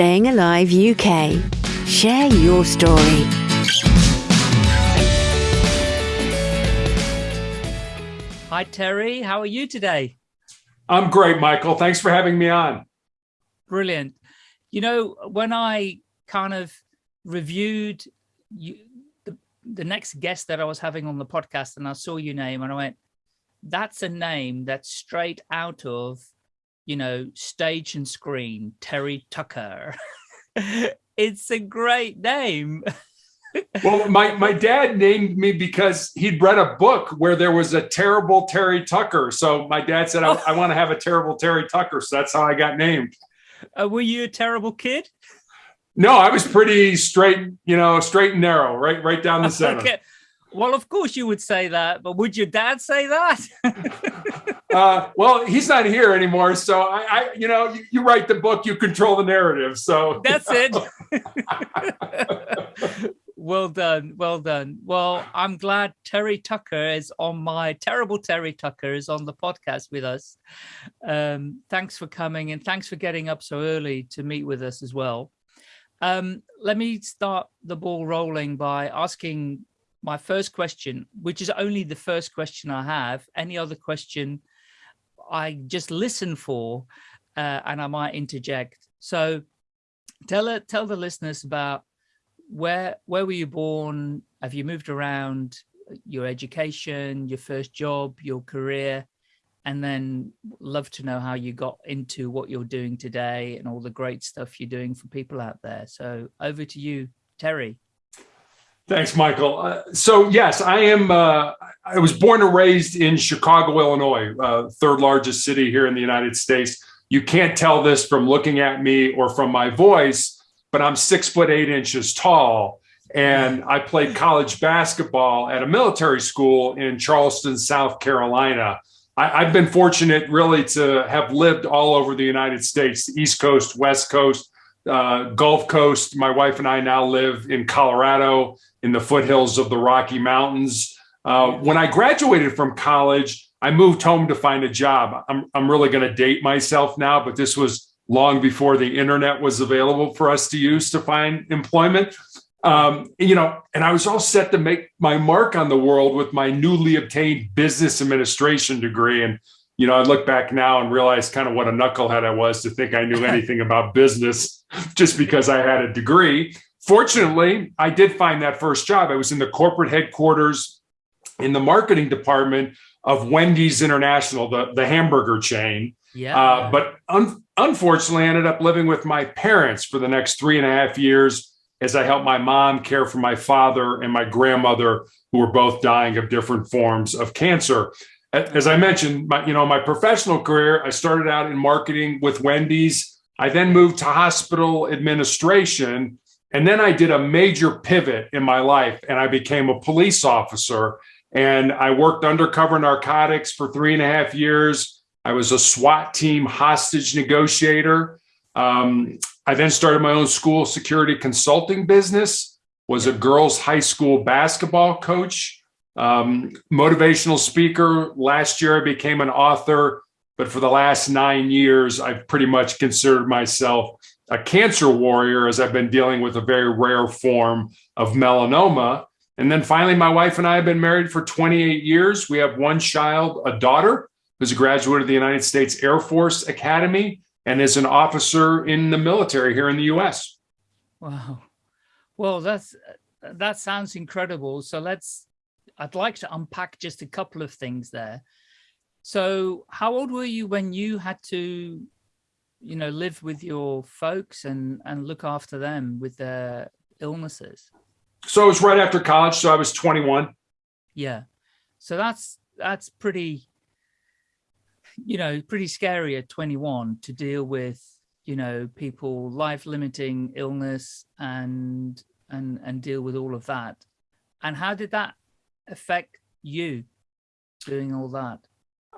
Staying Alive UK. Share your story. Hi, Terry. How are you today? I'm great, Michael. Thanks for having me on. Brilliant. You know, when I kind of reviewed you, the, the next guest that I was having on the podcast and I saw your name and I went, that's a name that's straight out of you know, stage and screen, Terry Tucker. it's a great name. well, my, my dad named me because he'd read a book where there was a terrible Terry Tucker. So my dad said, I, I want to have a terrible Terry Tucker. So that's how I got named. Uh, were you a terrible kid? No, I was pretty straight, you know, straight and narrow, right, right down the center. Okay. Well, of course you would say that, but would your dad say that? uh, well, he's not here anymore, so I, I you know, you, you, write the book, you control the narrative. So that's it. well done, well done. Well, I'm glad Terry Tucker is on my terrible Terry Tucker is on the podcast with us. Um, thanks for coming and thanks for getting up so early to meet with us as well. Um, let me start the ball rolling by asking my first question, which is only the first question I have. Any other question, I just listen for, uh, and I might interject. So, tell tell the listeners about where where were you born? Have you moved around? Your education, your first job, your career, and then love to know how you got into what you're doing today and all the great stuff you're doing for people out there. So over to you, Terry. Thanks, Michael. Uh, so yes, I am. Uh, I was born and raised in Chicago, Illinois, uh, third largest city here in the United States. You can't tell this from looking at me or from my voice, but I'm six foot eight inches tall, and I played college basketball at a military school in Charleston, South Carolina. I, have been fortunate, really, to have lived all over the United States, East Coast, West Coast, uh, Gulf Coast. My wife and I now live in Colorado in the foothills of the Rocky Mountains. Uh, when I graduated from college, I moved home to find a job. I'm, I'm really going to date myself now, but this was long before the internet was available for us to use to find employment. Um, you know, and I was all set to make my mark on the world with my newly obtained business administration degree. And, you know, I look back now and realize kind of what a knucklehead I was to think I knew anything about business just because I had a degree. Fortunately, I did find that first job. I was in the corporate headquarters in the marketing department of Wendy's International, the, the hamburger chain. Yeah. Uh, but un unfortunately, I ended up living with my parents for the next three and a half years as I helped my mom care for my father and my grandmother, who were both dying of different forms of cancer. As I mentioned, my, you know, my professional career, I started out in marketing with Wendy's. I then moved to hospital administration and then I did a major pivot in my life and I became a police officer. And I worked undercover narcotics for three and a half years. I was a SWAT team hostage negotiator. Um, I then started my own school security consulting business, was a girls' high school basketball coach, um, motivational speaker. Last year, I became an author. But for the last nine years, I've pretty much considered myself a cancer warrior as I've been dealing with a very rare form of melanoma. And then finally, my wife and I have been married for 28 years. We have one child, a daughter, who's a graduate of the United States Air Force Academy and is an officer in the military here in the US. Wow. Well, that's that sounds incredible. So let's I'd like to unpack just a couple of things there. So how old were you when you had to you know, live with your folks and, and look after them with their illnesses? So it was right after college. So I was 21. Yeah. So that's, that's pretty, you know, pretty scary at 21 to deal with, you know, people life limiting illness and, and, and deal with all of that. And how did that affect you doing all that?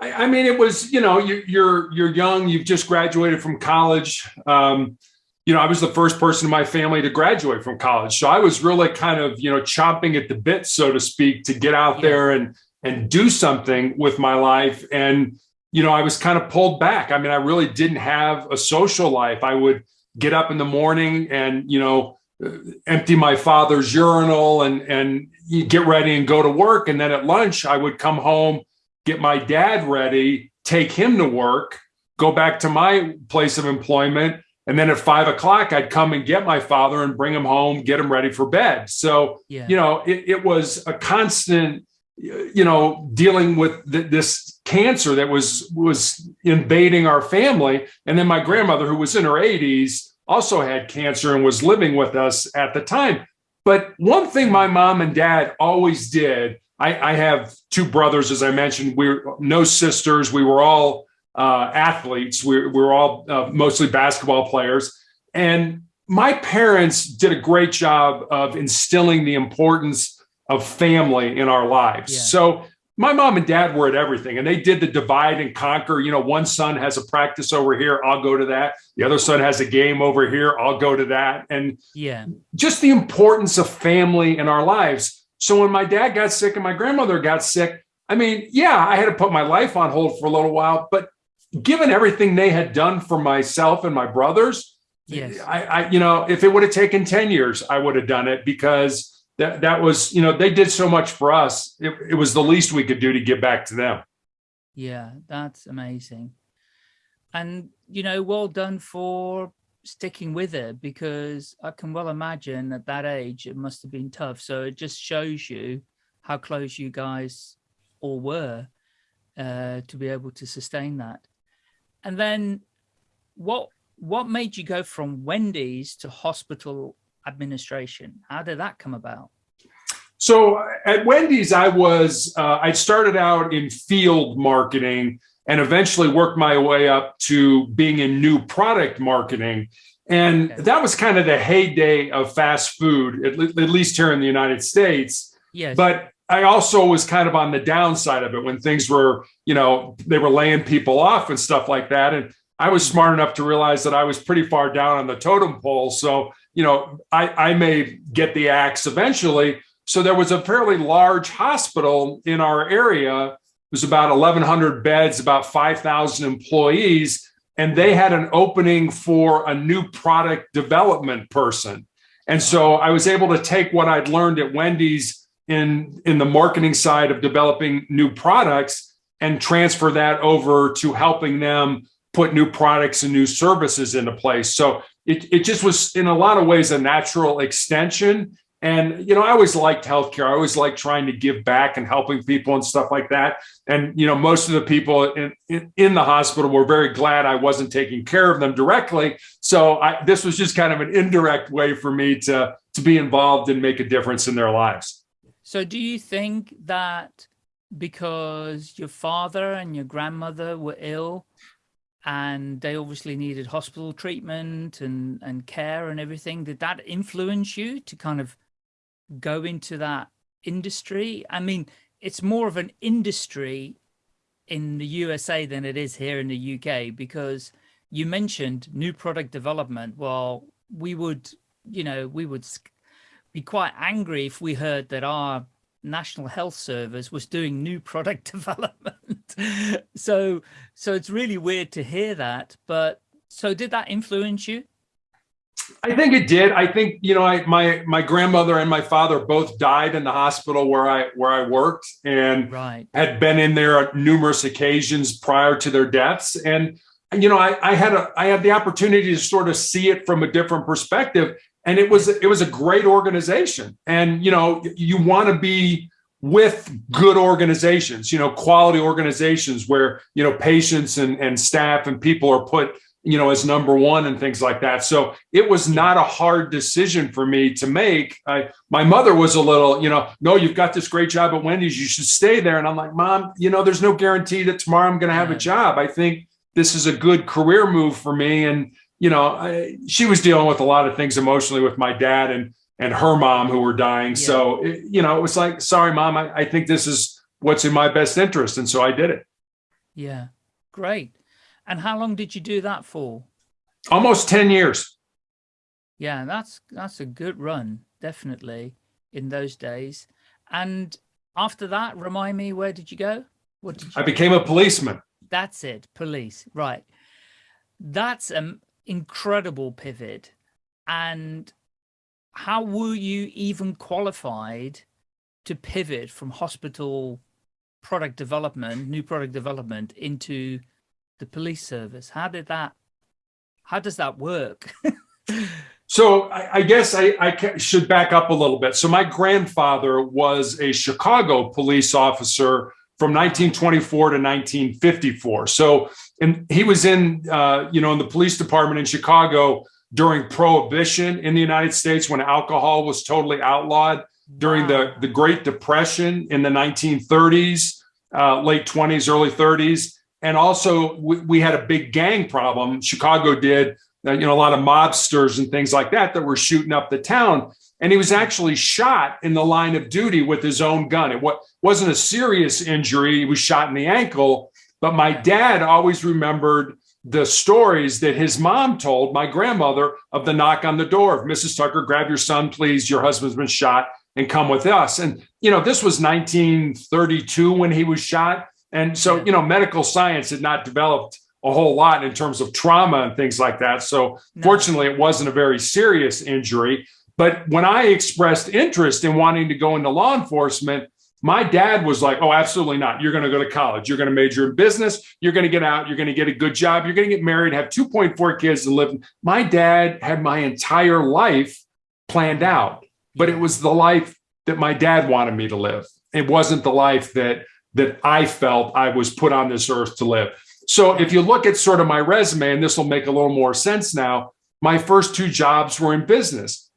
I, I mean, it was, you know, you, you're, you're young, you've just graduated from college. Um, you know, I was the first person in my family to graduate from college. So I was really kind of, you know, chomping at the bit, so to speak, to get out yeah. there and, and do something with my life. And, you know, I was kind of pulled back. I mean, I really didn't have a social life. I would, get up in the morning and, you know, uh, empty my father's urinal and, and get ready and go to work. And then at lunch, I would come home, get my dad ready, take him to work, go back to my place of employment. And then at five o'clock, I'd come and get my father and bring him home, get him ready for bed. So, Yeah. you know, it, it was a constant, you know, dealing with th- this cancer that was was invading our family. And then my grandmother, who was in her 80s, also had cancer and was living with us at the time. But one thing my mom and dad always did, I, I have two brothers, as I mentioned, we're no sisters. We were all uh, athletes. We, we were all uh, mostly basketball players. And my parents did a great job of instilling the importance of family in our lives. Yeah. So my mom and dad were at everything and they did the divide and conquer. You know, one son has a practice over here, I'll go to that. The other son has a game over here, I'll go to that. And Yeah. just the importance of family in our lives. So when my dad got sick and my grandmother got sick, I mean, yeah, I had to put my life on hold for a little while, but given everything they had done for myself and my brothers, Yes. I, I you know, if it would have taken 10 years, I would have done it because that that was, you know, they did so much for us. It, it was the least we could do to give back to them. Yeah, that's amazing. And, you know, well done for sticking with it because I can well imagine at that age it must have been tough. So it just shows you how close you guys all were uh, to be able to sustain that. And then what what made you go from Wendy's to hospital administration? How did that come about? So at Wendy's, I was uh, I started out in field marketing and eventually worked my way up to being in new product marketing. And Okay. that was kind of the heyday of fast food, at, le- at least here in the United States. Yes. But I also was kind of on the downside of it when things were, you know, they were laying people off and stuff like that. And I was mm-hmm. smart enough to realize that I was pretty far down on the totem pole. So, you know, I, I may get the axe eventually. So there was a fairly large hospital in our area. Was about 1,100 beds, about 5,000 employees, and they had an opening for a new product development person. And so I was able to take what I'd learned at Wendy's in in the marketing side of developing new products and transfer that over to helping them put new products and new services into place. So it, it just was in a lot of ways a natural extension. And, you know, I always liked healthcare. I always liked trying to give back and helping people and stuff like that. And, you know, most of the people in, in, in the hospital were very glad I wasn't taking care of them directly. So I, this was just kind of an indirect way for me to, to be involved and make a difference in their lives. So do you think that because your father and your grandmother were ill and they obviously needed hospital treatment and, and care and everything, did that influence you to kind of go into that industry? I mean, it's more of an industry in the USA than it is here in the UK because you mentioned new product development. Well, we would, you know, we would be quite angry if we heard that our National Health Service was doing new product development. so, so it's really weird to hear that. But so, did that influence you? I think it did. I think you know, I my my grandmother and my father both died in the hospital where I where I worked, and Right. had been in there on numerous occasions prior to their deaths. And you know, I, I had a I had the opportunity to sort of see it from a different perspective, and it was it was a great organization. And you know, you want to be with good organizations, you know, quality organizations where you know patients and and staff and people are put you know as number one and things like that. So it was not a hard decision for me to make. I, my mother was a little you know no you've got this great job at wendy's. You should stay there. And i'm like mom you know there's no guarantee that tomorrow i'm going to have a job. I think this is a good career move for me. And you know I, she was dealing with a lot of things emotionally with my dad and and her mom who were dying. So it, you know it was like sorry mom I, I think this is what's in my best interest. And so i did it. Yeah. Great. And how long did you do that for? almost 10 years Yeah, that's that's a good run, definitely in those days. And after that, remind me, where did you go? What did you i became a policeman That's it, police, right. That's an incredible pivot. And how were you even qualified to pivot from hospital product development, new product development into the police service? How did that, how does that work? so I, I guess I, I, should back up a little bit. So my grandfather was a Chicago police officer from 1924 to 1954. So and he was in, uh, you know, in the police department in Chicago during prohibition in the United States when alcohol was totally outlawed during wow. the, the Great Depression in the 1930s, uh, late 20s, early 30s. And also we, we, had a big gang problem. Chicago did, uh, you know, a lot of mobsters and things like that that were shooting up the town. And he was actually shot in the line of duty with his own gun. It wasn't a serious injury. He was shot in the ankle. But my dad always remembered the stories that his mom told my grandmother of the knock on the door of Mrs. Tucker, grab your son, please. Your husband's been shot and come with us. And, you know, this was 1932 when he was shot. And so, you know, medical science had not developed a whole lot in terms of trauma and things like that. So no. fortunately, it wasn't a very serious injury. But when I expressed interest in wanting to go into law enforcement, my dad was like, oh, absolutely not. You're going to go to college. You're going to major in business. You're going to get out. You're going to get a good job. You're going to get married, have 2.4 kids and live. My dad had my entire life planned out, but it was the life that my dad wanted me to live. It wasn't the life that that I felt I was put on this earth to live. So if you look at sort of my resume, and this will make a little more sense now, my first two jobs were in business.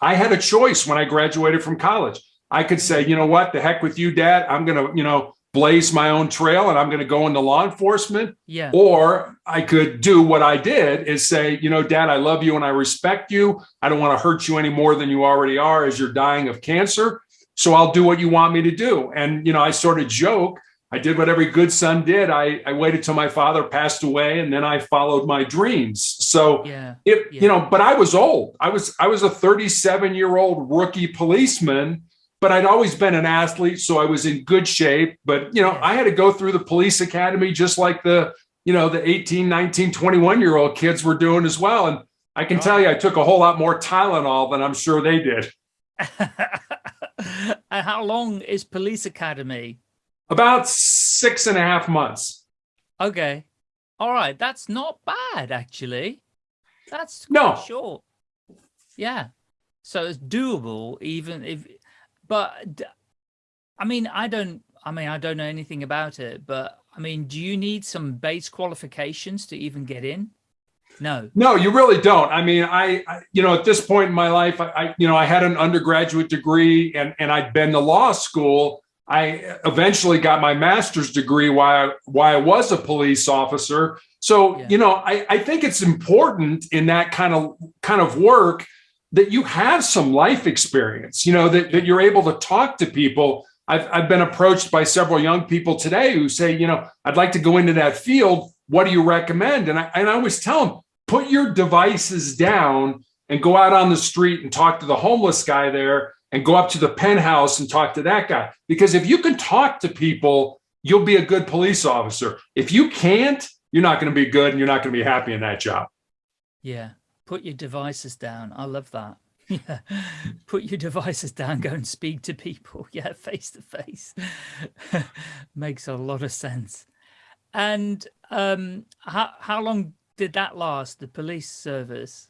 I had a choice when I graduated from college. I could say, you know what, the heck with you, dad. I'm going to, you know, blaze my own trail and I'm going to go into law enforcement. Yeah. Or I could do what I did is say, you know, dad, I love you and I respect you. I don't want to hurt you any more than you already are as you're dying of cancer. So I'll do what you want me to do. And, you know, I sort of joke. I did what every good son did. I, I waited till my father passed away and then I followed my dreams. So yeah, it, yeah. you know, but I was old. I was, I was a 37 year old rookie policeman but I'd always been an athlete, so I was in good shape. But, you know, I had to go through the police academy just like the, you know, the 18, 19, 21 year old kids were doing as well. And I can tell you, I took a whole lot more Tylenol than I'm sure they did. and how long is police academy? About six and a half months. Okay. All right. That's not bad, actually. That's no short. Yeah. So it's doable, even if but I mean, I don't, I mean, I don't know anything about it, but I mean, do you need some base qualifications to even get in? No. No, you really don't. I mean, I, I you know, at this point in my life, I, I, you know, I had an undergraduate degree and, and I'd been to law school. I eventually got my master's degree while, while I was a police officer. So, yeah. you know, I, I think it's important in that kind of kind of work that you have some life experience, you know, that, that you're able to talk to people. I've, I've been approached by several young people today who say, you know, I'd like to go into that field. What do you recommend? And I, and I always tell them, put your devices down and go out on the street and talk to the homeless guy there and go up to the penthouse and talk to that guy. Because if you can talk to people, you'll be a good police officer. If you can't, you're not going to be good and you're not going to be happy in that job. Yeah put your devices down. I love that. Yeah, put your devices down, go and speak to people. Yeah, face to face. Makes a lot of sense. And um, how, how long did that last, the police service?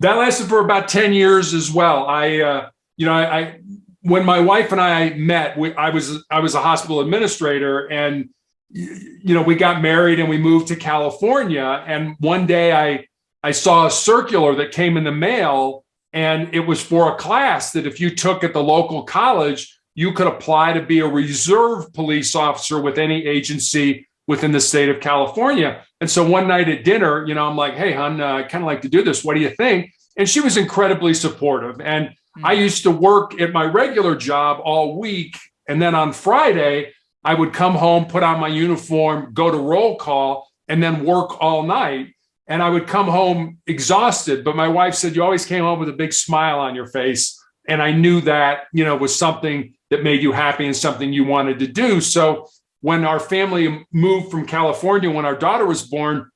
That lasted for about 10 years as well. I, uh, you know, I, I, when my wife and I met, we, I was, I was a hospital administrator and, you know, we got married and we moved to California. And one day I, I saw a circular that came in the mail and it was for a class that if you took at the local college, you could apply to be a reserve police officer with any agency within the state of California. And so one night at dinner, you know, I'm like, hey, hon, uh, I kind of like to do this. What do you think? And she was incredibly supportive. And. I used to work at my regular job all week. And then on Friday, I would come home, put on my uniform, go to roll call, and then work all night and I would come home exhausted. But my wife said, you always came home with a big smile on your face. And I knew that, you know, was something that made you happy and something you wanted to do. So when our family moved from California, when our daughter was born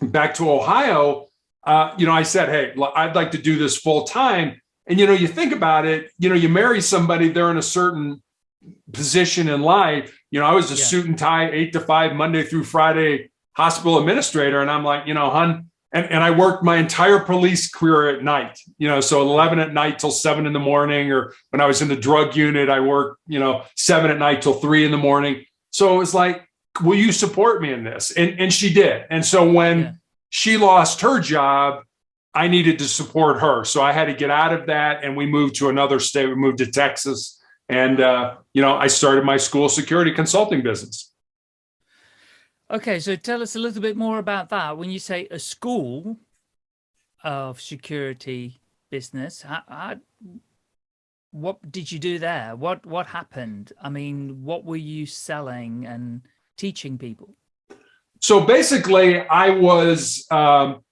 back to Ohio, uh, you know, I said, hey, I'd like to do this full time. And, you know, you think about it, you know, you marry somebody, they're in a certain position in life. You know, I was a yeah. suit and tie, eight to five, Monday through Friday hospital administrator. And I'm like, you know, hun, and, and I worked my entire police career at night, you know, so 11 at night till seven in the morning, or when I was in the drug unit, I worked, you know, seven at night till three in the morning. So it was like, will you support me in this? And, and she did. And so when yeah. she lost her job, I needed to support her. So I had to get out of that and we moved to another state. We moved to Texas. And, uh, you know, I started my school security consulting business. Okay, so tell us a little bit more about that. When you say a school of security business, how, how, what did you do there? What what happened? I mean, what were you selling and teaching people? So basically, I was um,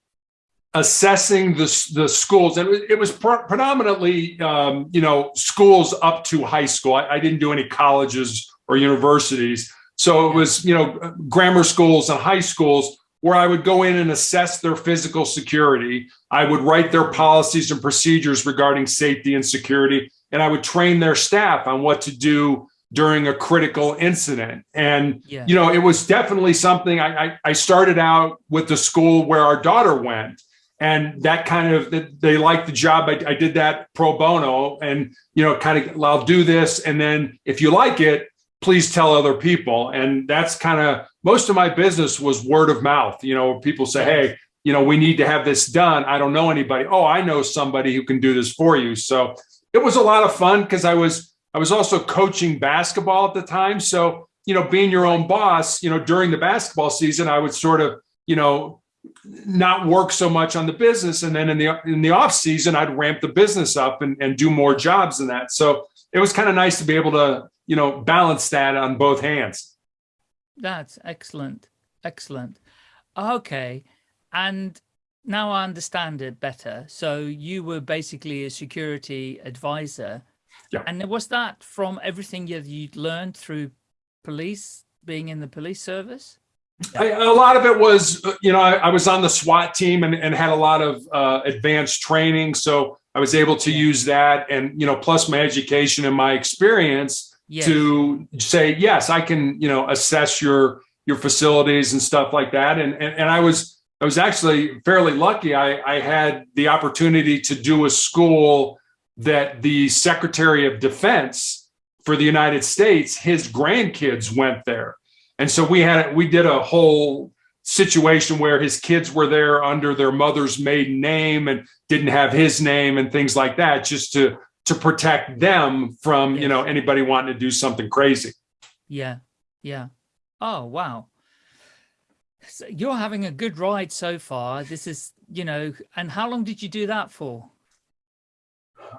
assessing the the schools, and it was predominantly, um, you know, schools up to high school. I, I didn't do any colleges or universities. So it was, you know, grammar schools and high schools where I would go in and assess their physical security. I would write their policies and procedures regarding safety and security, and I would train their staff on what to do during a critical incident. And, yeah. you know, it was definitely something I, I, I started out with the school where our daughter went and that kind of they liked the job I, I, did that pro bono and you know kind of i'll do this and then if you like it please tell other people. And that's kind of most of my business was word of mouth. You know, people say, hey, you know, we need to have this done. I don't know anybody. Oh, I know somebody who can do this for you. So it was a lot of fun because I was I was also coaching basketball at the time. So, you know, being your own boss, you know, during the basketball season, I would sort of, you know, not work so much on the business. And then in the in the off season, I'd ramp the business up and, and do more jobs than that. So it was kind of nice to be able to you know, balance that on both hands. That's excellent. Excellent. Okay. And now I understand it better. So you were basically a security advisor. Yeah. And was that from everything you'd learned through police, being in the police service? I, a lot of it was, you know, I, I, was on the SWAT team and, and had a lot of uh, advanced training. So I was able to use that and, you know, plus my education and my experience yes. to say, yes, I can, you know, assess your your facilities and stuff like that. And and, and I was I was actually fairly lucky. I, I had the opportunity to do a school that the Secretary of Defense for the United States, his grandkids went there. And so we had we did a whole situation where his kids were there under their mother's maiden name and didn't have his name and things like that just to to protect them from, yes. you know, anybody wanting to do something crazy. Yeah. Yeah. Oh, wow. So you're having a good ride so far. This is, you know, and how long did you do that for?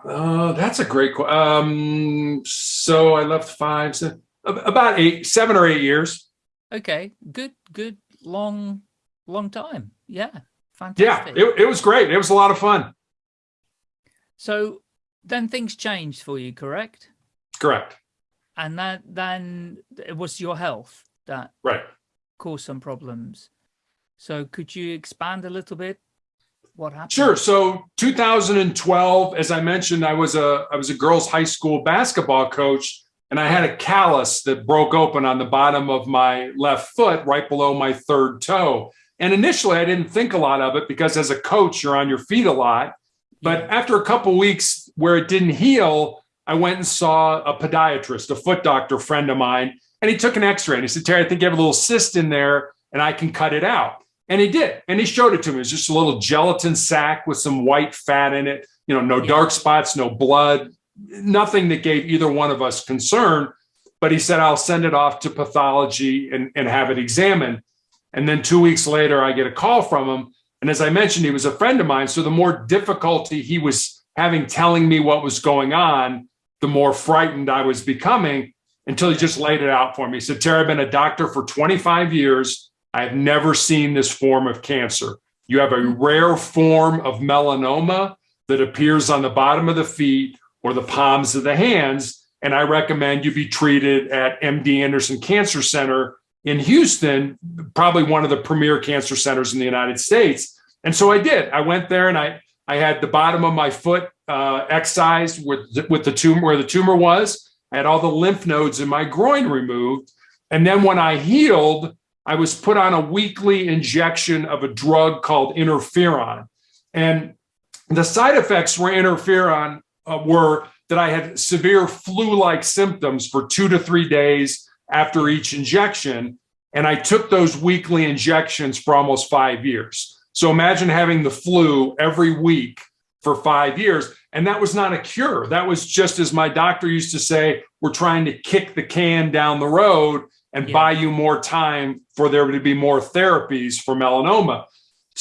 Uh, that's a great question. Um, so I left five, seven, about eight, seven or eight years. Okay, good, good, long, long time. Yeah, fantastic. Yeah, it, it was great. It was a lot of fun. So then things changed for you, correct? Correct. And that then it was your health that right caused some problems. So could you expand a little bit? What happened? Sure. So 2012, as I mentioned, I was a I was a girls' high school basketball coach, and I had a callus that broke open on the bottom of my left foot, right below my third toe. And initially, I didn't think a lot of it because as a coach, you're on your feet a lot. But after a couple weeks where it didn't heal, I went and saw a podiatrist, a foot doctor friend of mine, and he took an x-ray and he said, Terry, I think you have a little cyst in there and I can cut it out. And he did. And he showed it to me. It was just a little gelatin sac with some white fat in it, you know, no dark spots, no blood, nothing that gave either one of us concern. But he said, I'll send it off to pathology and, and have it examined. And then two weeks later, I get a call from him and as I mentioned, he was a friend of mine. So the more difficulty he was having telling me what was going on, the more frightened I was becoming until he just laid it out for me. He said, Terry, I've been a doctor for 25 years. I have never seen this form of cancer. You have a rare form of melanoma that appears on the bottom of the feet or the palms of the hands. And I recommend you be treated at MD Anderson Cancer Center in Houston, probably one of the premier cancer centers in the United States. And so I did. I went there and I I had the bottom of my foot uh, excised with with the tumor where the tumor was. I had all the lymph nodes in my groin removed, and then when I healed, I was put on a weekly injection of a drug called interferon, and the side effects were interferon uh, were that I had severe flu-like symptoms for two to three days after each injection, and I took those weekly injections for almost five years. So imagine having the flu every week for five years. And that was not a cure. That was just as my doctor used to say, we're trying to kick the can down the road and yeah. buy you more time for there to be more therapies for melanoma.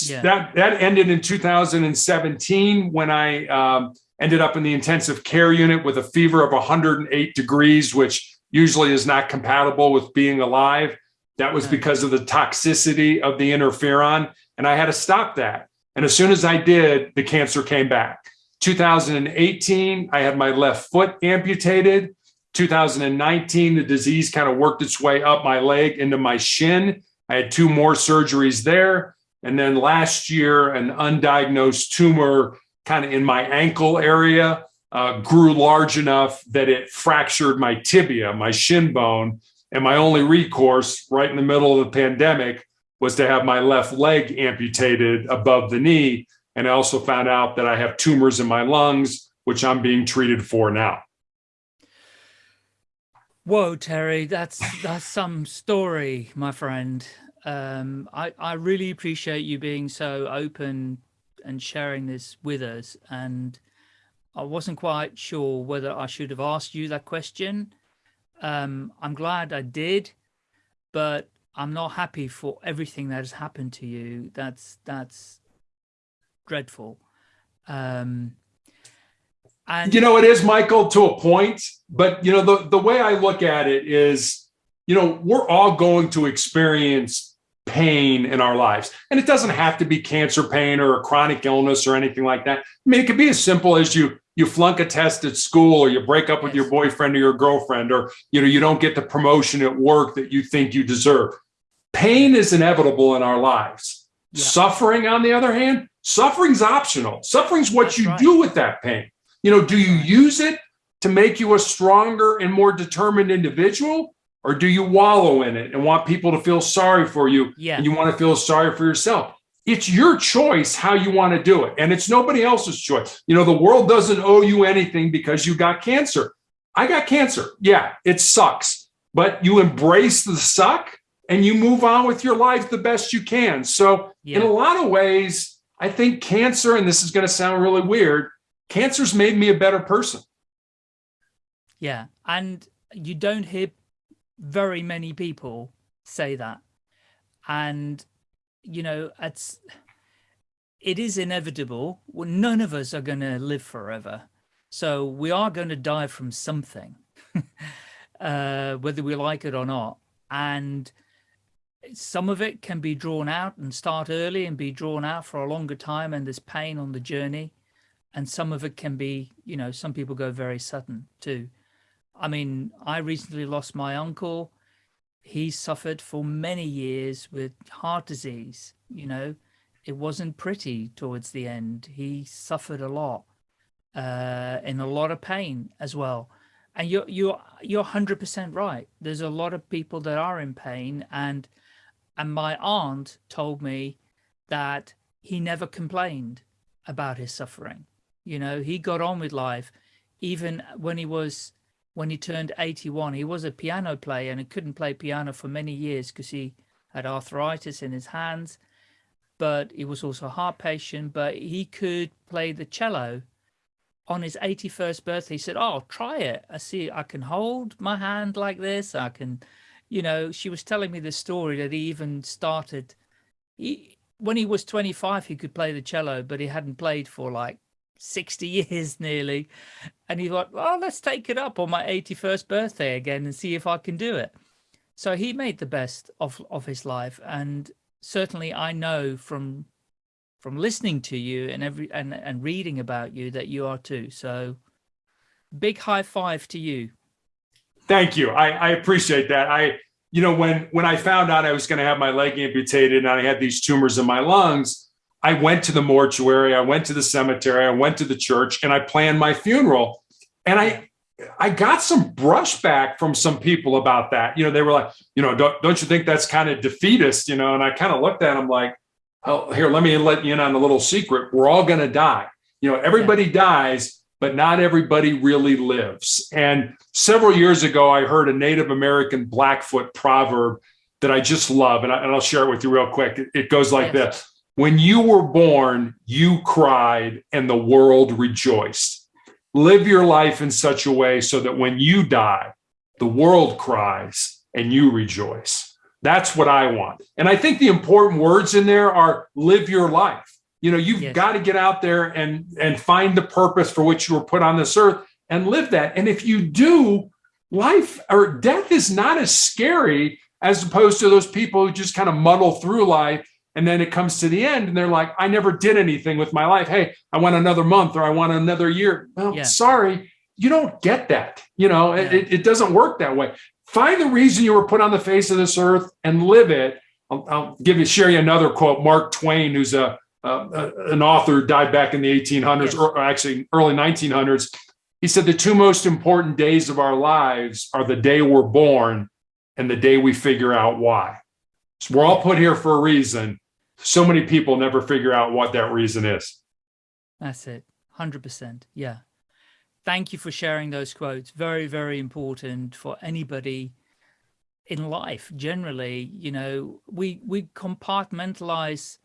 Yeah. That that ended in 2017 when I um, ended up in the intensive care unit with a fever of 108 degrees, which usually is not compatible with being alive. That was because of the toxicity of the interferon. And I had to stop that. And as soon as I did, the cancer came back. 2018, I had my left foot amputated. 2019, the disease kind of worked its way up my leg into my shin. I had two more surgeries there. And then last year, an undiagnosed tumor kind of in my ankle area uh, grew large enough that it fractured my tibia, my shin bone. And my only recourse right in the middle of the pandemic was to have my left leg amputated above the knee. And I also found out that I have tumors in my lungs, which I'm being treated for now. Whoa, Terry, that's that's some story, my friend. Um, I, I really appreciate you being so open and sharing this with us. And I wasn't quite sure whether I should have asked you that question um, I'm glad I did, but I'm not happy for everything that has happened to you. That's that's dreadful. Um, and you know, it is Michael to a point, but you know, the, the way I look at it is, you know, we're all going to experience pain in our lives. And it doesn't have to be cancer pain or a chronic illness or anything like that. I mean, it could be as simple as you you flunk a test at school or you break up with your boyfriend or your girlfriend or you know you don't get the promotion at work that you think you deserve. Pain is inevitable in our lives. Yeah. suffering on the other hand suffering's optional. Suffering's what That's you right. do with that pain. You know do you use it to make you a stronger and more determined individual or do you wallow in it and want people to feel sorry for you yeah. and you want to feel sorry for yourself it's your choice how you want to do it. And it's nobody else's choice. You know, the world doesn't owe you anything because you got cancer. I got cancer. Yeah, it sucks, but you embrace the suck and you move on with your life the best you can. So, yeah. in a lot of ways, I think cancer, and this is going to sound really weird, cancer's made me a better person. Yeah. And you don't hear very many people say that. And you know, it's it is inevitable. None of us are going to live forever. So we are going to die from something, uh, whether we like it or not. And some of it can be drawn out and start early and be drawn out for a longer time. And there's pain on the journey. And some of it can be, you know, some people go very sudden too. I mean, I recently lost my uncle he suffered for many years with heart disease. You know, it wasn't pretty towards the end. He suffered a lot, uh, in a lot of pain as well. And you're you're you're hundred percent right. There's a lot of people that are in pain, and and my aunt told me that he never complained about his suffering. You know, he got on with life, even when he was when he turned 81. He was a piano player and he couldn't play piano for many years because he had arthritis in his hands. But he was also a heart patient, but he could play the cello. On his 81st birthday, he said, oh, try it. I see I can hold my hand like this. I can, you know, she was telling me the story that he even started, he, when he was 25, he could play the cello, but he hadn't played for like 60 years nearly. And he thought, well, let's take it up on my 81st birthday again and see if I can do it. So he made the best of, of his life. And certainly I know from from listening to you and every and, and reading about you that you are too. So big high five to you. Thank you. I, I appreciate that. I, you know, when when I found out I was going to have my leg amputated and I had these tumors in my lungs, I went to the mortuary, I went to the cemetery, I went to the church, and I planned my funeral. And I I got some brushback from some people about that. You know, they were like, you know, don't, don't you think that's kind of defeatist? You know, and I kind of looked at them like, oh, here, let me let you in on a little secret. We're all going to die. You know, everybody yeah. dies, but not everybody really lives. And several years ago, I heard a Native American Blackfoot proverb that I just love, and, I, will share it with you real quick. It, it goes like yes. this When you were born, you cried, and the world rejoiced live your life in such a way so that when you die, the world cries and you rejoice. That's what I want. And I think the important words in there are live your life. You know, you've yes. got to get out there and and find the purpose for which you were put on this earth and live that. And if you do, life or death is not as scary as opposed to those people who just kind of muddle through life and then it comes to the end and they're like, I never did anything with my life. Hey, I want another month or I want another year. Well, yeah. sorry, you don't get that. You know, yeah. it, it doesn't work that way. Find the reason you were put on the face of this earth and live it. I'll, I'll give you, share you another quote. Mark Twain, who's a, uh, an author, died back in the 1800s, yes. or actually early 1900s. He said the two most important days of our lives are the day we're born and the day we figure out why. So we're all put here for a reason. So many people never figure out what that reason is. That's it. 100%. Yeah. Thank you for sharing those quotes. Very, very important for anybody in life generally. You know, we, we compartmentalize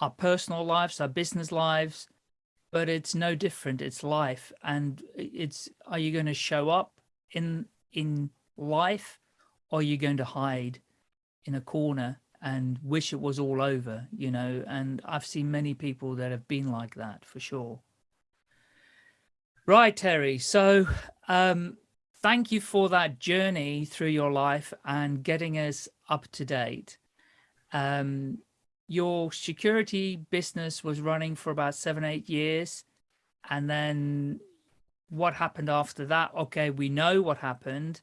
our personal lives, our business lives, but it's no different. It's life. And it's, are you going to show up in, in life or are you going to hide? in a corner and wish it was all over, you know, and I've seen many people that have been like that for sure. Right, Terry. So um, thank you for that journey through your life and getting us up to date. Um, your security business was running for about seven, eight years. And then what happened after that? Okay, we know what happened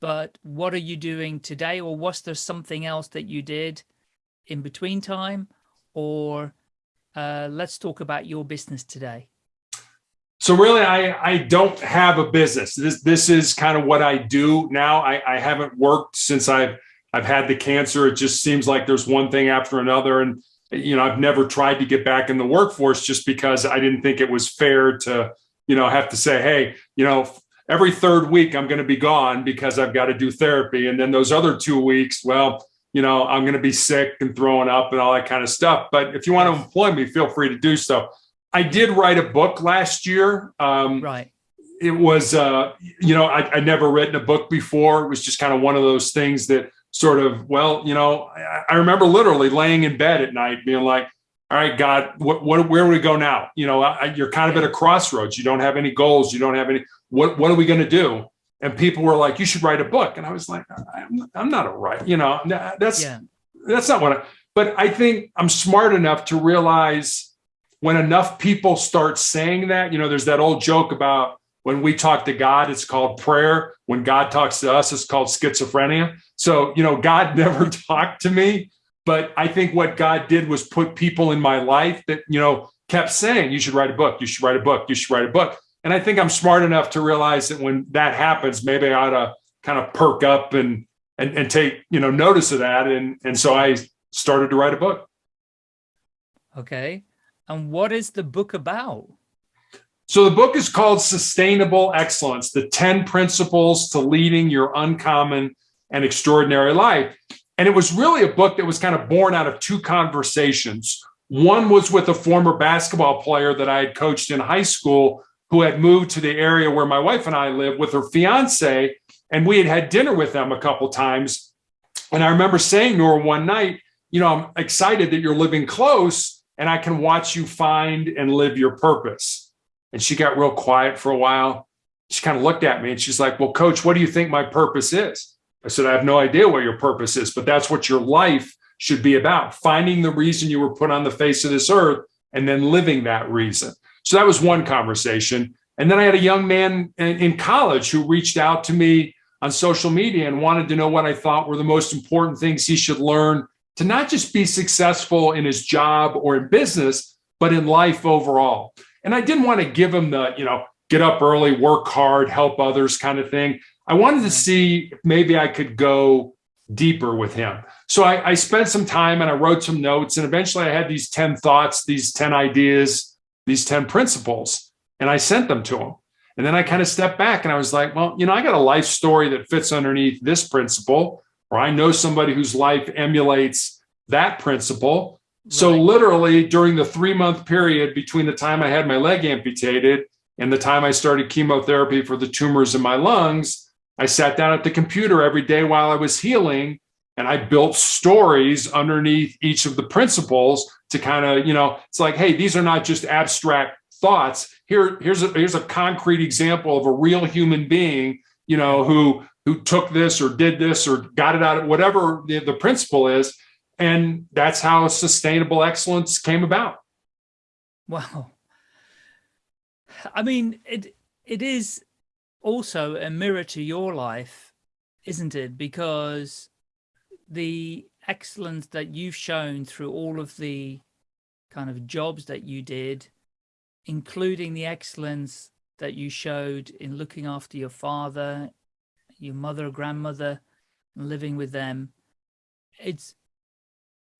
but what are you doing today? Or was there something else that you did in between time? Or uh, let's talk about your business today. So really i i don't have a business. This this is kind of what i do now. I i haven't worked since i've i've had the cancer. It just seems like there's one thing after another. And you know i've never tried to get back in the workforce just because i didn't think it was fair to you know have to say hey you know every third week I'm going to be gone because I've got to do therapy. And then those other two weeks, well, you know, I'm going to be sick and throwing up and all that kind of stuff. But if you want to employ me, feel free to do so. I did write a book last year. Um, right. It was, uh, you know, I, would never written a book before. It was just kind of one of those things that sort of, well, you know, I, I remember literally laying in bed at night being like, all right, God, what, what, where do we go now? You know, I, you're kind of at a crossroads. You don't have any goals. You don't have any, what, what are we going to do? And people were like, you should write a book. And I was like, I'm, I'm not a writer, you know, that's, yeah. that's not what I, but I think I'm smart enough to realize when enough people start saying that, you know, there's that old joke about when we talk to God, it's called prayer. When God talks to us, it's called schizophrenia. So, you know, God never talked to me but I think what God did was put people in my life that, you know, kept saying, you should write a book, you should write a book, you should write a book. And I think I'm smart enough to realize that when that happens, maybe I ought to kind of perk up and and, and take, you know, notice of that. And and so I started to write a book. Okay. And what is the book about? So the book is called Sustainable Excellence, the 10 principles to leading your uncommon and extraordinary life. And it was really a book that was kind of born out of two conversations. One was with a former basketball player that I had coached in high school who had moved to the area where my wife and I live with her fiance. And we had had dinner with them a couple times. And I remember saying to her one night, you know, I'm excited that you're living close and I can watch you find and live your purpose. And she got real quiet for a while. She kind of looked at me and she's like, Well, coach, what do you think my purpose is? I said, I have no idea what your purpose is, but that's what your life should be about finding the reason you were put on the face of this earth and then living that reason. So that was one conversation. And then I had a young man in college who reached out to me on social media and wanted to know what I thought were the most important things he should learn to not just be successful in his job or in business, but in life overall. And I didn't want to give him the, you know, get up early, work hard, help others kind of thing. I wanted to see if maybe I could go deeper with him. So I, I, spent some time and I wrote some notes, and eventually I had these 10 thoughts, these 10 ideas, these 10 principles, and I sent them to him. And then I kind of stepped back and I was like, well, you know, I got a life story that fits underneath this principle, or I know somebody whose life emulates that principle. Right. So literally during the three month period between the time I had my leg amputated and the time I started chemotherapy for the tumors in my lungs, I sat down at the computer every day while I was healing and I built stories underneath each of the principles to kind of, you know, it's like, hey, these are not just abstract thoughts. Here, here's a here's a concrete example of a real human being, you know, who who took this or did this or got it out of whatever the, the principle is. And that's how sustainable excellence came about. Wow. I mean, it it is also a mirror to your life, isn't it? Because the excellence that you've shown through all of the kind of jobs that you did, including the excellence that you showed in looking after your father, your mother, grandmother, and living with them. It's,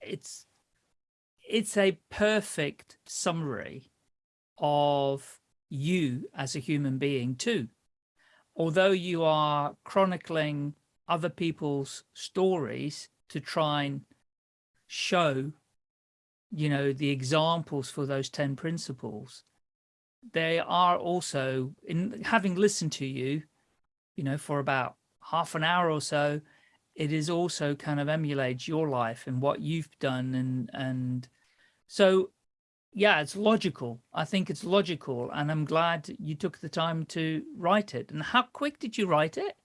it's, it's a perfect summary of you as a human being too although you are chronicling other people's stories to try and show, you know, the examples for those 10 principles, they are also, in having listened to you, you know, for about half an hour or so, it is also kind of emulates your life and what you've done. And, and so yeah, it's logical. I think it's logical, and I'm glad you took the time to write it. And how quick did you write it?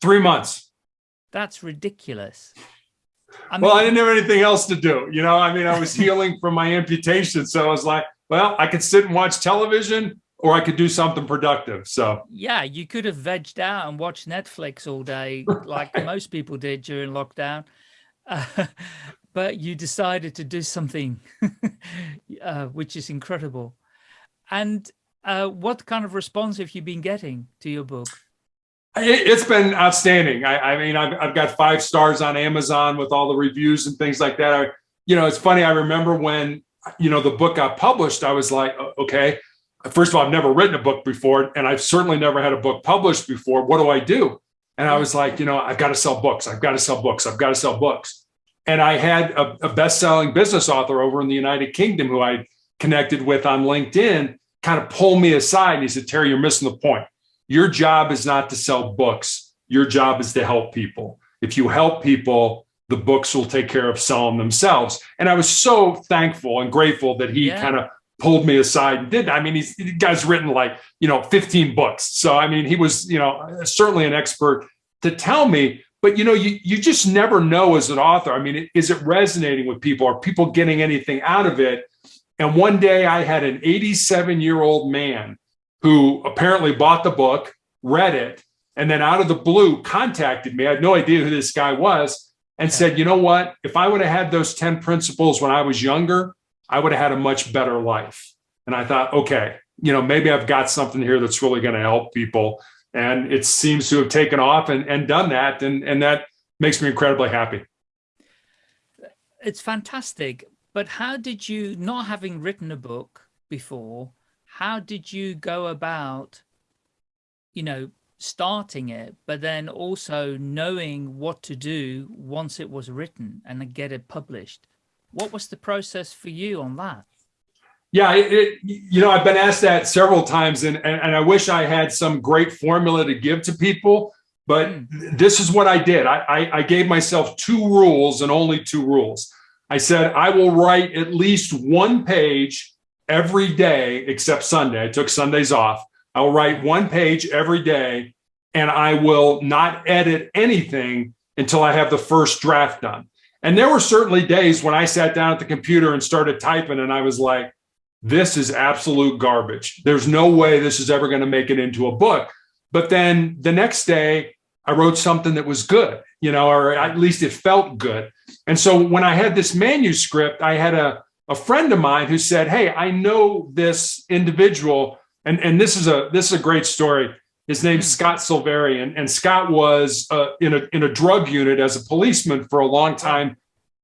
Three months. That's ridiculous. I mean, well, I didn't have anything else to do. You know, I mean, I was healing from my amputation. So I was like, well, I could sit and watch television or I could do something productive. So yeah, you could have vegged out and watched Netflix all day like most people did during lockdown. Uh, but you decided to do something, uh, which is incredible. And uh, what kind of response have you been getting to your book? It's been outstanding. I, I mean, I've, I've, got five stars on Amazon with all the reviews and things like that. I, you know, it's funny. I remember when, you know, the book got published, I was like, okay, first of all, I've never written a book before, and I've certainly never had a book published before. What do I do? And I was like, you know, I've got to sell books. I've got to sell books. I've got to sell books. And I had a, a best-selling business author over in the United Kingdom who I connected with on LinkedIn kind of pull me aside. And he said, Terry, you're missing the point. Your job is not to sell books. Your job is to help people. If you help people, the books will take care of selling themselves. And I was so thankful and grateful that he yeah. kind of pulled me aside and did. I mean, he's the guy's written like, you know, 15 books. So, I mean, he was, you know, certainly an expert to tell me, but you know, you, you just never know as an author. I mean, is it resonating with people? Are people getting anything out of it? And one day I had an 87 year old man who apparently bought the book, read it, and then out of the blue contacted me. I had no idea who this guy was and said, you know what? If I would have had those 10 principles when I was younger, I would have had a much better life. And I thought, okay, you know, maybe I've got something here that's really going to help people and it seems to have taken off and, and done that and, and that makes me incredibly happy. It's fantastic but how did you not having written a book before how did you go about you know starting it but then also knowing what to do once it was written and get it published? What was the process for you on that yeah, it, it, you know, I've been asked that several times, and, and, and I wish I had some great formula to give to people. But mm. this is what I did. I, I, I gave myself two rules and only two rules. I said I will write at least one page every day except Sunday. I took Sundays off. I will write one page every day, and I will not edit anything until I have the first draft done. And there were certainly days when I sat down at the computer and started typing, and I was like, this is absolute garbage. There's no way this is ever going to make it into a book. But then the next day, I wrote something that was good, you know, or at least it felt good. And so when I had this manuscript, I had a, a friend of mine who said, Hey, I know this individual. And, and this is a this is a great story. His name's hmm. Scott Silverii, and, and Scott was uh, in a in a drug unit as a policeman for a long time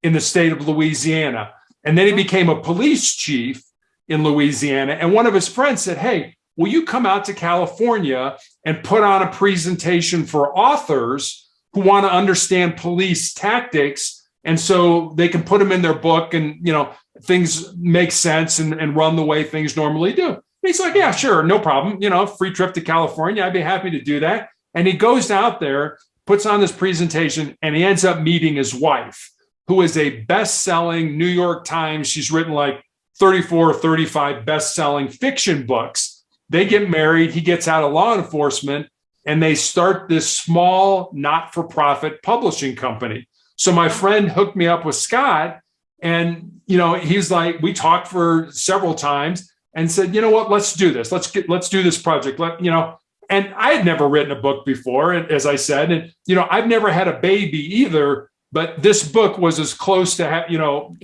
in the state of Louisiana, and then he became a police chief in Louisiana. And one of his friends said, "Hey, will you come out to California and put on a presentation for authors who want to understand police tactics? And so they can put them in their book and you know things make sense and, and run the way things normally do. And he's like yeah sure no problem. You know free trip to california i'd be happy to do that. And he goes out there puts on this presentation and he ends up meeting his wife who is a best-selling new york times. She's written like 34 or 35 best-selling fiction books they get married. He gets out of law enforcement and they start this small, not for profit publishing company. So my friend hooked me up with Scott. And, you know, he's like, we talked for several times and said, you know what, let's do this. Let's get, let's do this project. Let, you know, and I had never written a book before, as I said, and, you know, I've never had a baby either, but this book was as close to, have, you know,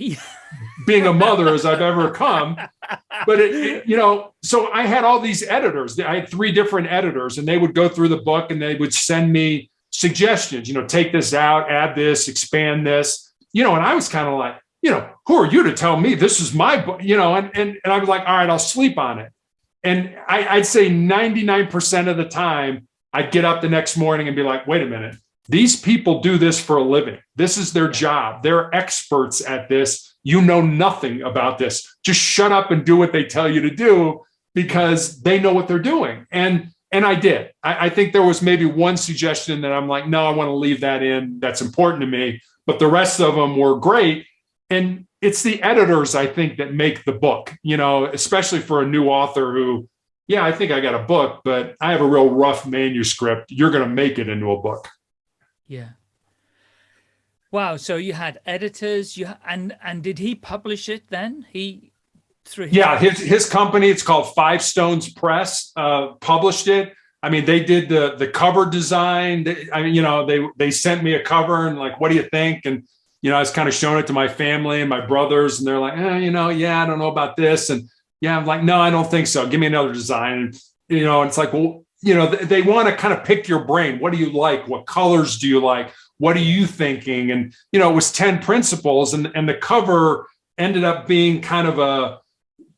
being a mother as I've ever come. But it, it, you know, so I had all these editors. I had three different editors, and they would go through the book and they would send me suggestions. You know, take this out, add this, expand this. You know, and I was kind of like, you know, who are you to tell me this is my book? You know, and and and I was like, all right, I'll sleep on it. And I, I'd say 99% of the time, I'd get up the next morning and be like, wait a minute, these people do this for a living. This is their job. They're experts at this you know nothing about this. Just shut up and do what they tell you to do because they know what they're doing. And and I did. I, I think there was maybe one suggestion that I'm like, no, I want to leave that in. That's important to me. But the rest of them were great. And it's the editors, I think, that make the book, you know, especially for a new author who, yeah, I think I got a book, but I have a real rough manuscript. You're going to make it into a book. Yeah. Wow. So you had editors, you and and did he publish it then? He through his yeah his his company. It's called Five Stones Press. Uh, published it. I mean, they did the the cover design. I mean, you know, they they sent me a cover and like, what do you think? And you know, I was kind of showing it to my family and my brothers, and they're like, eh, you know, yeah, I don't know about this, and yeah, I'm like, no, I don't think so. Give me another design. And you know, it's like, well, you know, they, they want to kind of pick your brain. What do you like? What colors do you like? What are you thinking? And you know it was 10 principles and and the cover ended up being kind of a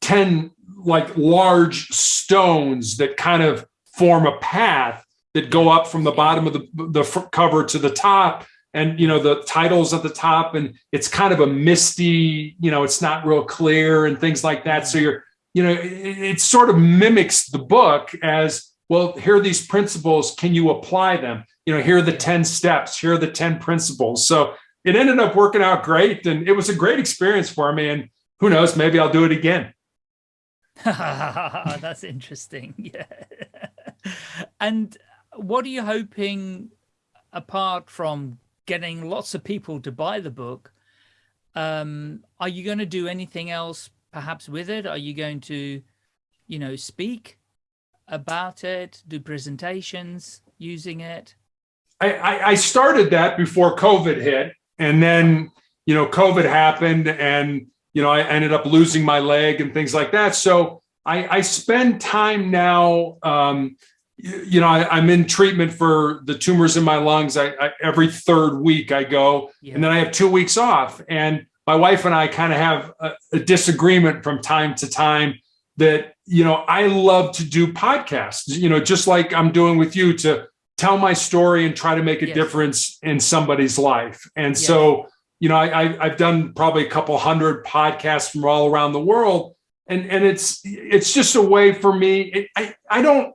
10 like large stones that kind of form a path that go up from the bottom of the the cover to the top and you know the titles at the top. And it's kind of a misty you know it's not real clear and things like that. So you're you know it, it sort of mimics the book as well here are these principles can you apply them you know, here are the 10 steps, here are the 10 principles. So it ended up working out great. And it was a great experience for me. And who knows, maybe I'll do it again. That's interesting. Yeah. and what are you hoping, apart from getting lots of people to buy the book, um, are you going to do anything else perhaps with it? Are you going to, you know, speak about it, do presentations using it? I, I started that before COVID hit, and then you know COVID happened, and you know I ended up losing my leg and things like that. So I, I spend time now. Um, you know, I, am in treatment for the tumors in my lungs. I, I every third week I go, yeah. and then I have two weeks off. And my wife and I kind of have a, a disagreement from time to time that you know I love to do podcasts. You know, just like I'm doing with you to tell my story and try to make a yes. difference in somebody's life. And yes. so, you know, I, I've done probably a couple hundred podcasts from all around the world, and and it's it's just a way for me. It, I I don't,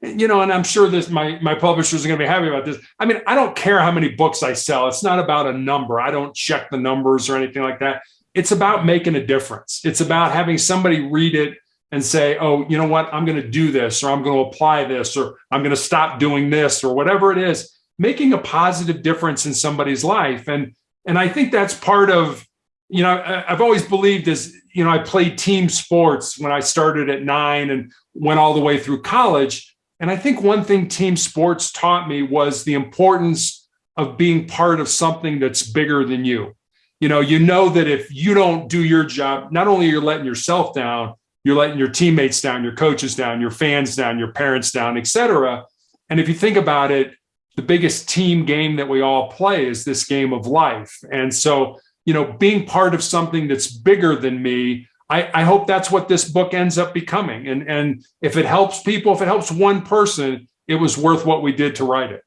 you know, and I'm sure this my my publishers are going to be happy about this. I mean, I don't care how many books I sell. It's not about a number. I don't check the numbers or anything like that. It's about making a difference. It's about having somebody read it and say, oh, you know what, I'm going to do this, or I'm going to apply this, or I'm going to stop doing this, or whatever it is, making a positive difference in somebody's life. And and I think that's part of, you know, I've always believed as, you know, I played team sports when I started at nine and went all the way through college. And I think one thing team sports taught me was the importance of being part of something that's bigger than you. You know, you know that if you don't do your job, not only are you're letting yourself down, you're letting your teammates down, your coaches down, your fans down, your parents down, et cetera. And if you think about it, the biggest team game that we all play is this game of life. And so, you know, being part of something that's bigger than me, I, I hope that's what this book ends up becoming. And, and if it helps people, if it helps one person, it was worth what we did to write it.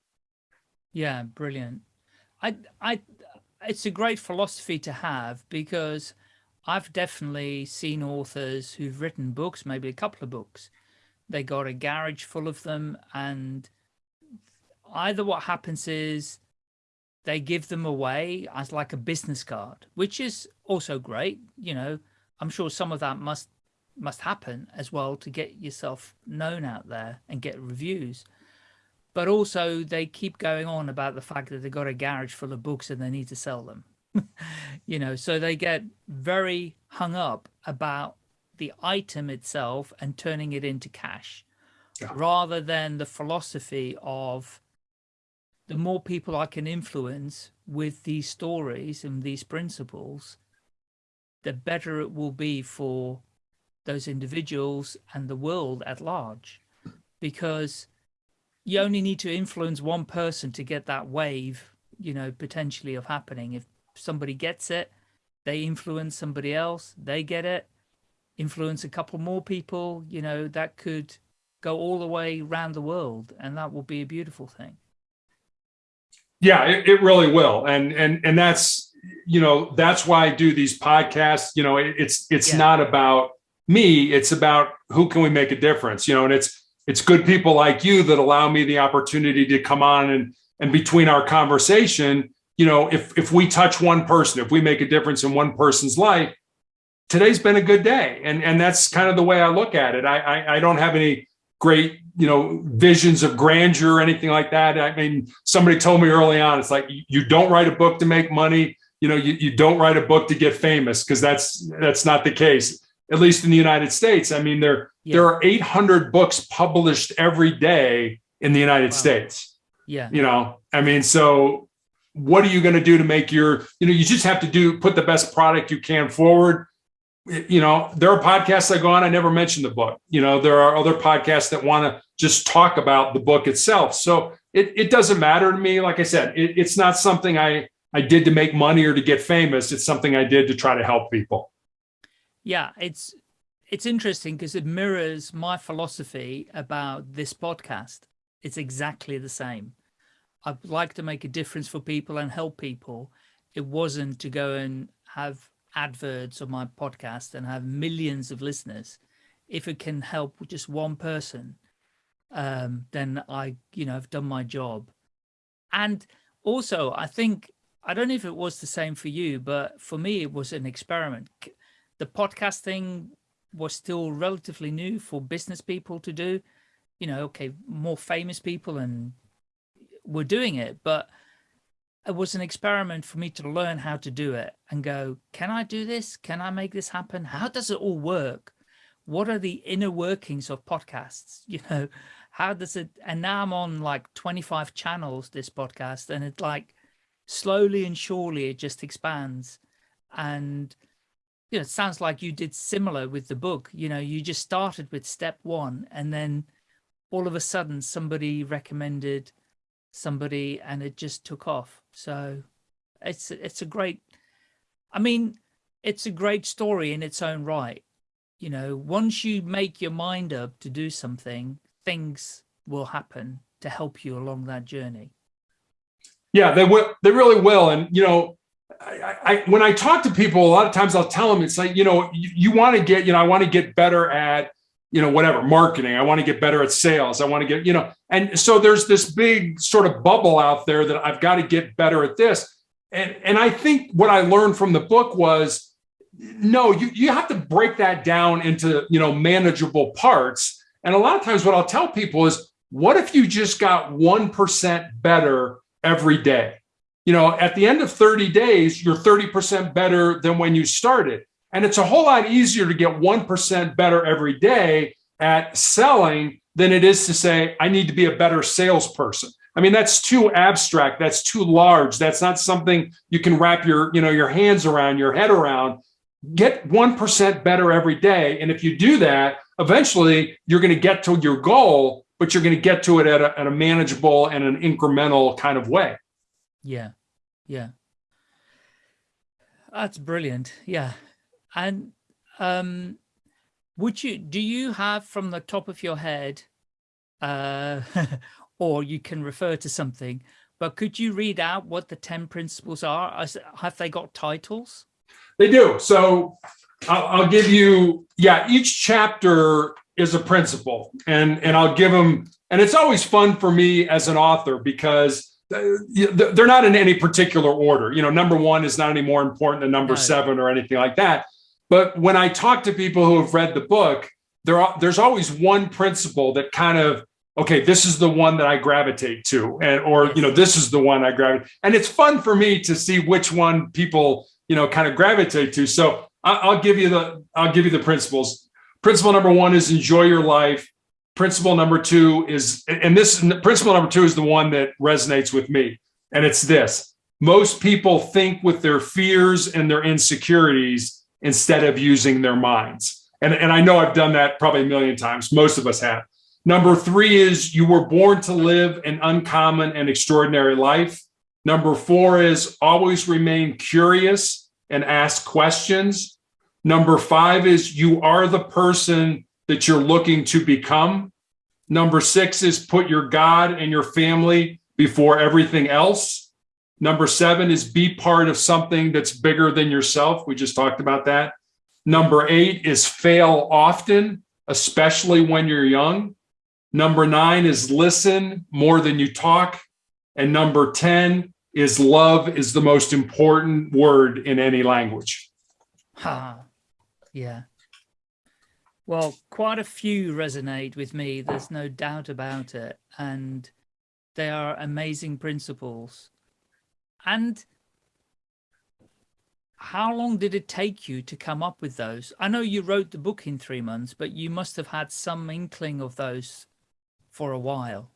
Yeah, brilliant. I, I, it's a great philosophy to have because I've definitely seen authors who've written books, maybe a couple of books. They got a garage full of them and either what happens is they give them away as like a business card, which is also great. You know, I'm sure some of that must must happen as well to get yourself known out there and get reviews. But also they keep going on about the fact that they've got a garage full of books and they need to sell them. you know, so they get very hung up about the item itself and turning it into cash yeah. rather than the philosophy of the more people I can influence with these stories and these principles, the better it will be for those individuals and the world at large. Because you only need to influence one person to get that wave, you know, potentially of happening. If somebody gets it, they influence somebody else, they get it, influence a couple more people, you know, that could go all the way around the world and that will be a beautiful thing. Yeah, it, it really will. And, and, and that's, you know, that's why I do these podcasts. You know, it, it's, it's yeah. not about me. It's about who can we make a difference, you know, and it's, it's good people like you that allow me the opportunity to come on and, and between our conversation, you know, if, if we touch one person, if we make a difference in one person's life, today's been a good day. And, and that's kind of the way I look at it. I, I, I don't have any great you know visions of grandeur or anything like that i mean somebody told me early on it's like you don't write a book to make money you know you, you don't write a book to get famous because that's that's not the case at least in the united states i mean there yeah. there are 800 books published every day in the united wow. states yeah you know i mean so what are you going to do to make your you know you just have to do put the best product you can forward you know, there are podcasts I go on, I never mention the book. You know, there are other podcasts that want to just talk about the book itself. So it, it doesn't matter to me. Like I said, it, it's not something I, I did to make money or to get famous. It's something I did to try to help people. Yeah, it's it's interesting because it mirrors my philosophy about this podcast. It's exactly the same. I'd like to make a difference for people and help people. It wasn't to go and have adverts on my podcast and have millions of listeners, if it can help just one person, um, then I, you know, I've done my job. And also, I think, I don't know if it was the same for you, but for me, it was an experiment. The podcasting was still relatively new for business people to do. You know, okay, more famous people and were doing it, but it was an experiment for me to learn how to do it and go, can I do this? Can I make this happen? How does it all work? What are the inner workings of podcasts? You know, how does it, and now I'm on like 25 channels, this podcast, and it's like slowly and surely it just expands. And, you know, it sounds like you did similar with the book. You know, you just started with step one and then all of a sudden somebody recommended somebody and it just took off. So it's it's a great, I mean, it's a great story in its own right. You know, once you make your mind up to do something, things will happen to help you along that journey. Yeah, they will. They really will. And you know, I, I, when I talk to people, a lot of times I'll tell them it's like you know you, you want to get you know I want to get better at you know, whatever, marketing. I want to get better at sales. I want to get, you know, and so there's this big sort of bubble out there that I've got to get better at this. And, and I think what I learned from the book was, no, you, you have to break that down into, you know, manageable parts. And a lot of times what I'll tell people is, what if you just got 1% better every day? You know, at the end of 30 days, you're 30% better than when you started. And it's a whole lot easier to get 1% better every day at selling than it is to say, I need to be a better salesperson. I mean, that's too abstract. That's too large. That's not something you can wrap your, you know, your hands around, your head around. Get 1% better every day. And if you do that, eventually you're going to get to your goal, but you're going to get to it at a, at a manageable and an incremental kind of way. Yeah. Yeah. That's brilliant. Yeah. And um, would you, do you have from the top of your head, uh, or you can refer to something, but could you read out what the 10 principles are? Have they got titles? They do. So I'll, I'll give you, yeah, each chapter is a principle and, and I'll give them, and it's always fun for me as an author because uh, they're not in any particular order. You know, number one is not any more important than number seven or anything like that. But when I talk to people who have read the book, there are, there's always one principle that kind of okay, this is the one that I gravitate to, and or you know, this is the one I gravitate. And it's fun for me to see which one people you know kind of gravitate to. So I'll give you the I'll give you the principles. Principle number one is enjoy your life. Principle number two is, and this principle number two is the one that resonates with me, and it's this: most people think with their fears and their insecurities instead of using their minds. And, and I know I've done that probably a million times. Most of us have. Number three is you were born to live an uncommon and extraordinary life. Number four is always remain curious and ask questions. Number five is you are the person that you're looking to become. Number six is put your God and your family before everything else. Number seven is be part of something that's bigger than yourself. We just talked about that. Number eight is fail often, especially when you're young. Number nine is listen more than you talk. And number 10 is love is the most important word in any language. Ha, yeah. Well, quite a few resonate with me. There's no doubt about it. And they are amazing principles. And how long did it take you to come up with those? I know you wrote the book in three months, but you must have had some inkling of those for a while.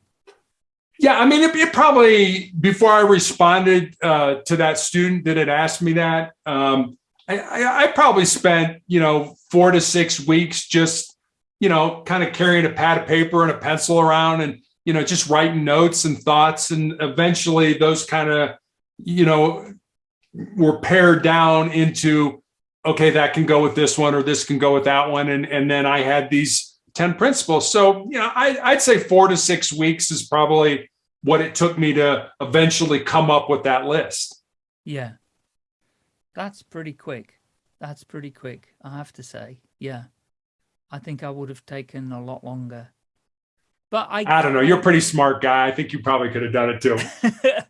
Yeah, I mean, it, it probably before I responded uh, to that student that had asked me that, um, I, I, I probably spent you know four to six weeks just you know kind of carrying a pad of paper and a pencil around and you know just writing notes and thoughts and eventually those kind of you know were pared down into okay that can go with this one or this can go with that one and and then I had these 10 principles. So, you know, I, would say four to six weeks is probably what it took me to eventually come up with that list. Yeah. That's pretty quick. That's pretty quick, I have to say. Yeah. I think I would have taken a lot longer. But I I don't know. You're a pretty smart guy. I think you probably could have done it too.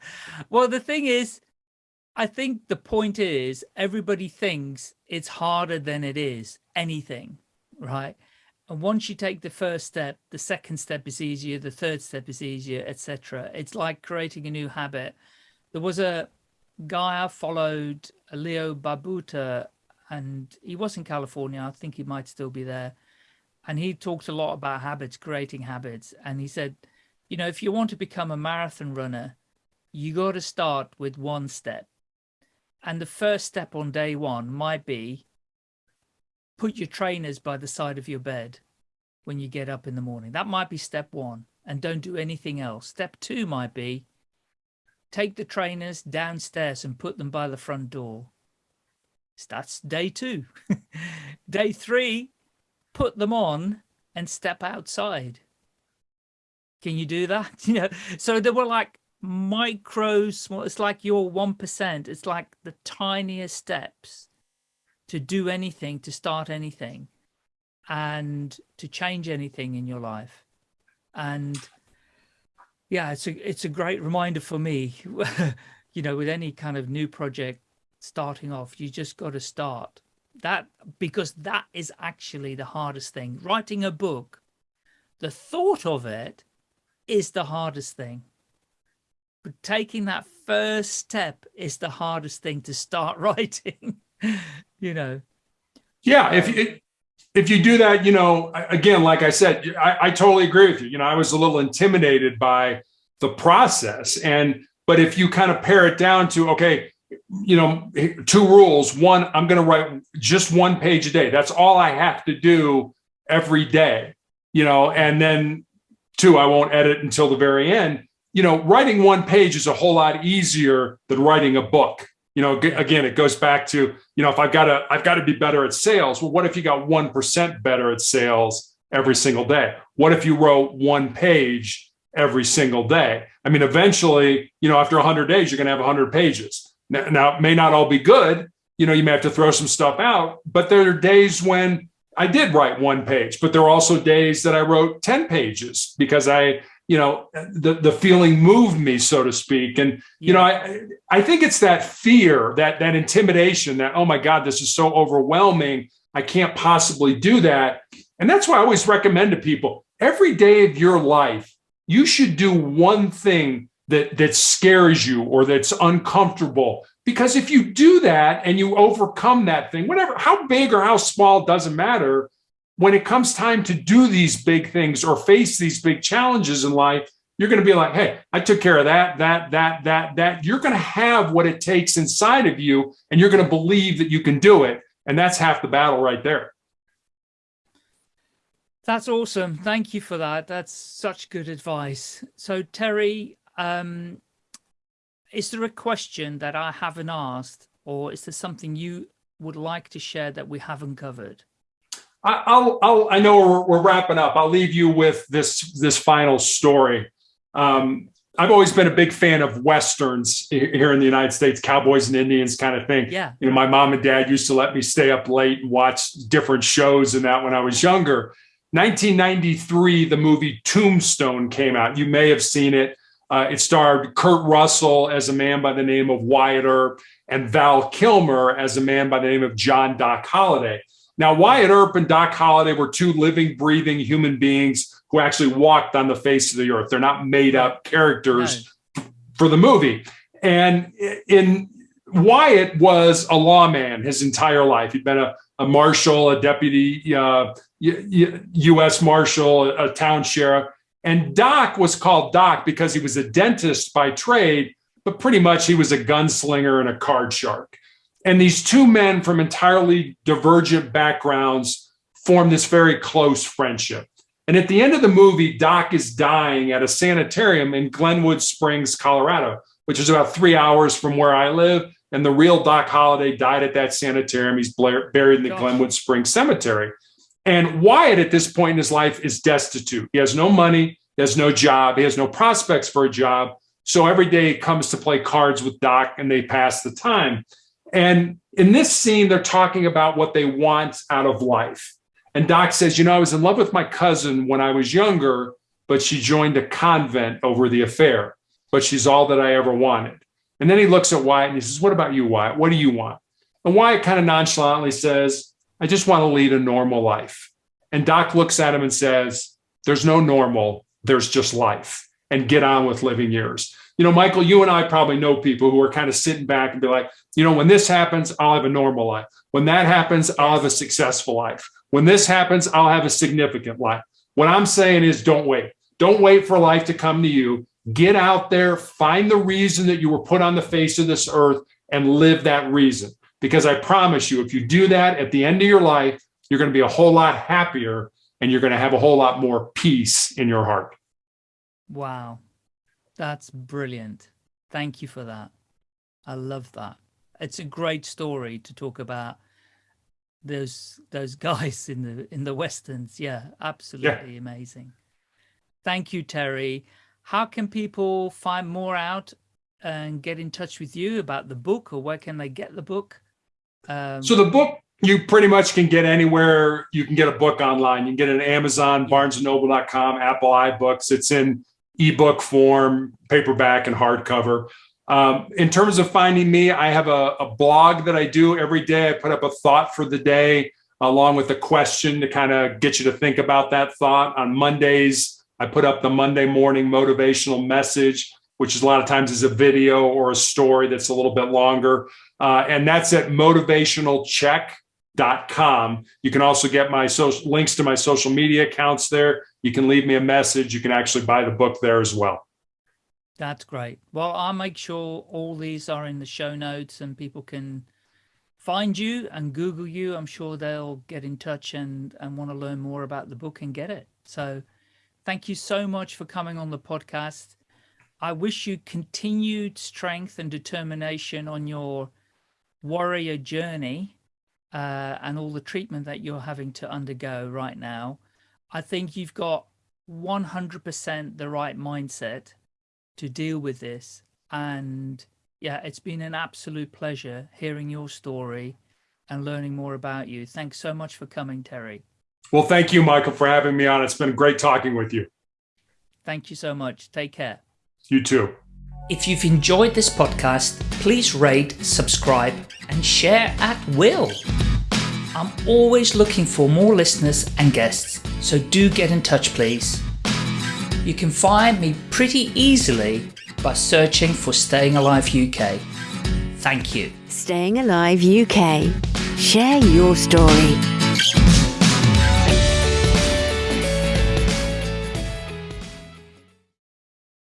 well, the thing is, I think the point is everybody thinks it's harder than it is anything, right? And once you take the first step, the second step is easier, the third step is easier, etc. It's like creating a new habit. There was a guy I followed, Leo Babauta, and he was in California. I think he might still be there. And he talked a lot about habits, creating habits. And he said, you know, if you want to become a marathon runner, you got to start with one step. And the first step on day one might be put your trainers by the side of your bed when you get up in the morning. That might be step one and don't do anything else. Step two might be take the trainers downstairs and put them by the front door. That's day two. day three, put them on and step outside. Can you do that? You know, so there were like micro small, it's like your 1%. It's like the tiniest steps to do anything, to start anything, and to change anything in your life. And yeah, it's a it's a great reminder for me. you know, with any kind of new project starting off, you just got to start that because that is actually the hardest thing. Writing a book, the thought of it is the hardest thing. But taking that first step is the hardest thing to start writing. you know. Yeah, if um, you, if you do that, you know, again, like I said, I, I totally agree with you. You know, I was a little intimidated by the process. And, but if you kind of pare it down to, okay, you know, two rules. One, I'm going to write just one page a day. That's all I have to do every day, you know, and then two, I won't edit until the very end. You know, writing one page is a whole lot easier than writing a book. You know, again, it goes back to, you know, if I've got to, I've got to be better at sales. Well, what if you got 1% better at sales every single day? What if you wrote one page every single day? I mean, eventually, you know, after 100 days, you're going to have 100 pages. Now, now, it may not all be good. You know, you may have to throw some stuff out, but there are days when I did write one page, but there are also days that I wrote 10 pages because I, you know, the, the feeling moved me, so to speak. And, you know, I, I think it's that fear, that, that intimidation that, oh my God, this is so overwhelming. I can't possibly do that. And that's why I always recommend to people every day of your life, you should do one thing that that scares you or that's uncomfortable because if you do that and you overcome that thing whatever how big or how small doesn't matter when it comes time to do these big things or face these big challenges in life you're going to be like hey i took care of that that that that that you're going to have what it takes inside of you and you're going to believe that you can do it and that's half the battle right there that's awesome. Thank you for that. That's such good advice. So Terry, um, is there a question that I haven't asked or is there something you would like to share that we haven't covered? I'll, I'll, i know we're, we're, wrapping up. I'll leave you with this, this final story. Um, I've always been a big fan of Westerns here in the United States, cowboys and Indians kind of thing. Yeah. You know, my mom and dad used to let me stay up late and watch different shows and that when I was younger. 1993, the movie Tombstone came out. You may have seen it. Uh, it starred Kurt Russell as a man by the name of Wyatt Earp and Val Kilmer as a man by the name of John Doc Holliday. Now, Wyatt Earp and Doc Holliday were two living, breathing human beings who actually walked on the face of the earth. They're not made up characters for the movie. And in Wyatt was a lawman his entire life. He'd been a, a marshal, a deputy uh, U.S. marshal, a town sheriff. And Doc was called Doc because he was a dentist by trade, but pretty much he was a gunslinger and a card shark. And these two men from entirely divergent backgrounds formed this very close friendship. And at the end of the movie, Doc is dying at a sanitarium in Glenwood Springs, Colorado, which is about three hours from where I live. And the real Doc Holliday died at that sanitarium. He's buried in the Gosh. Glenwood Springs Cemetery. And Wyatt at this point in his life is destitute. He has no money, he has no job, he has no prospects for a job. So every day he comes to play cards with Doc and they pass the time. And in this scene, they're talking about what they want out of life. And Doc says, You know, I was in love with my cousin when I was younger, but she joined a convent over the affair, but she's all that I ever wanted. And then he looks at Wyatt and he says, What about you, Wyatt? What do you want? And Wyatt kind of nonchalantly says, I just want to lead a normal life. And Doc looks at him and says, There's no normal, there's just life, and get on with living yours. You know, Michael, you and I probably know people who are kind of sitting back and be like, you know, when this happens, I'll have a normal life. When that happens, I'll have a successful life. When this happens, I'll have a significant life. What I'm saying is don't wait. Don't wait for life to come to you. Get out there, find the reason that you were put on the face of this earth and live that reason. Because I promise you, if you do that at the end of your life, you're going to be a whole lot happier and you're going to have a whole lot more peace in your heart. Wow. That's brilliant. Thank you for that. I love that. It's a great story to talk about those those guys in the in the westerns. Yeah, absolutely yeah. amazing. Thank you, Terry. How can people find more out and get in touch with you about the book or where can they get the book? Um, so the book you pretty much can get anywhere you can get a book online. You can get it on Amazon, barnesandnoble.com, Apple iBooks. It's in ebook form, paperback and hardcover. Um, in terms of finding me, I have a, a, blog that I do every day. I put up a thought for the day along with a question to kind of get you to think about that thought. On Mondays, I put up the Monday morning motivational message, which is a lot of times is a video or a story that's a little bit longer. Uh, and that's at motivationalcheck com. You can also get my social links to my social media accounts there. You can leave me a message. You can actually buy the book there as well. That's great. Well, I'll make sure all these are in the show notes and people can find you and Google you. I'm sure they'll get in touch and, and want to learn more about the book and get it. So thank you so much for coming on the podcast. I wish you continued strength and determination on your warrior journey uh, and all the treatment that you're having to undergo right now. I think you've got 100% the right mindset to deal with this. And yeah, it's been an absolute pleasure hearing your story and learning more about you. Thanks so much for coming, Terry. Well, thank you, Michael, for having me on. It's been great talking with you. Thank you so much. Take care. You too. If you've enjoyed this podcast, please rate, subscribe, and share at will. I'm always looking for more listeners and guests, so do get in touch, please. You can find me pretty easily by searching for Staying Alive UK. Thank you. Staying Alive UK. Share your story.